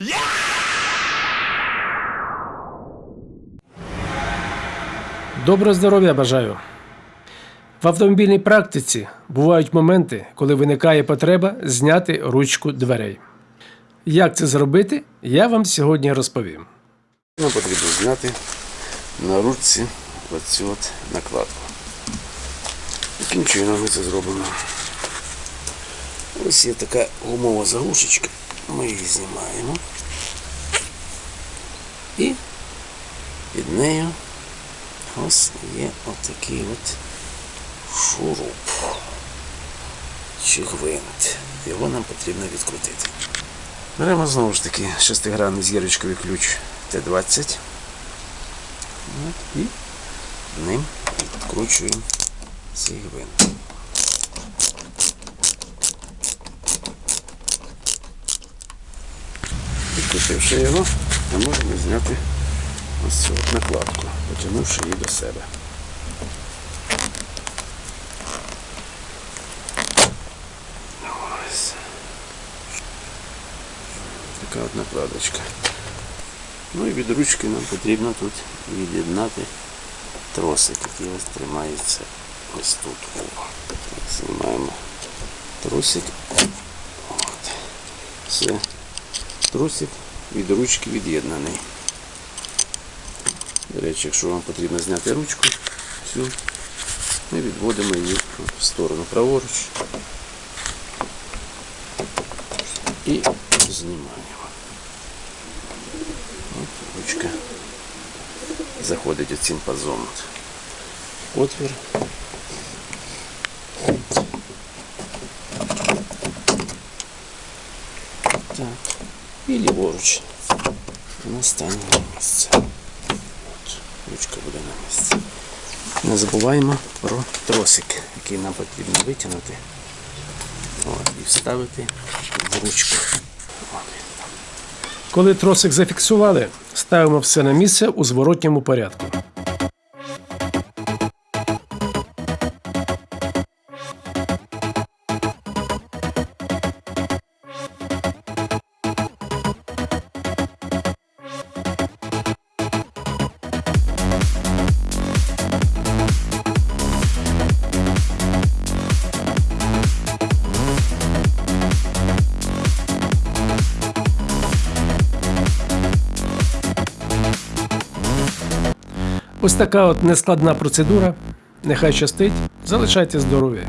Я! Доброго здоров'я бажаю! В автомобільній практиці бувають моменти, коли виникає потреба зняти ручку дверей. Як це зробити, я вам сьогодні розповім. Нам потрібно зняти на ручці оцю от накладку. Яким чином ми це зробимо? Ось є така гумова заглушечка. Ми її знімаємо. І під нею ось є отакий от шуруп чи гвинт. Його нам потрібно відкрутити. Беремо знову ж таки шестигранний зірочковий ключ Т-20. І ним відкручуємо цей гвинт. Відкрутивши його, ми можемо зняти ось цю накладку, потягнувши її до себе. Ось. Така от накладочка. Ну і від ручки нам потрібно тут від'єднати тросик, який ось тримається ось тут. Знімаємо тросик. Все. Тросик від ручки від'єднаний. До речі, якщо вам потрібно зняти ручку, всю, ми відводимо її в сторону праворуч і знімаємо. От ручка заходить оцим пазом. от. Отвір. Так. І ліворуч. на останнє місце. От. Ручка буде на місці. Не забуваємо про тросик, який нам потрібно витягнути От, і вставити в ручку. Коли тросик зафіксували, ставимо все на місце у зворотньому порядку. Ось така от нескладна процедура. Нехай щастить, залишайте здоров'я.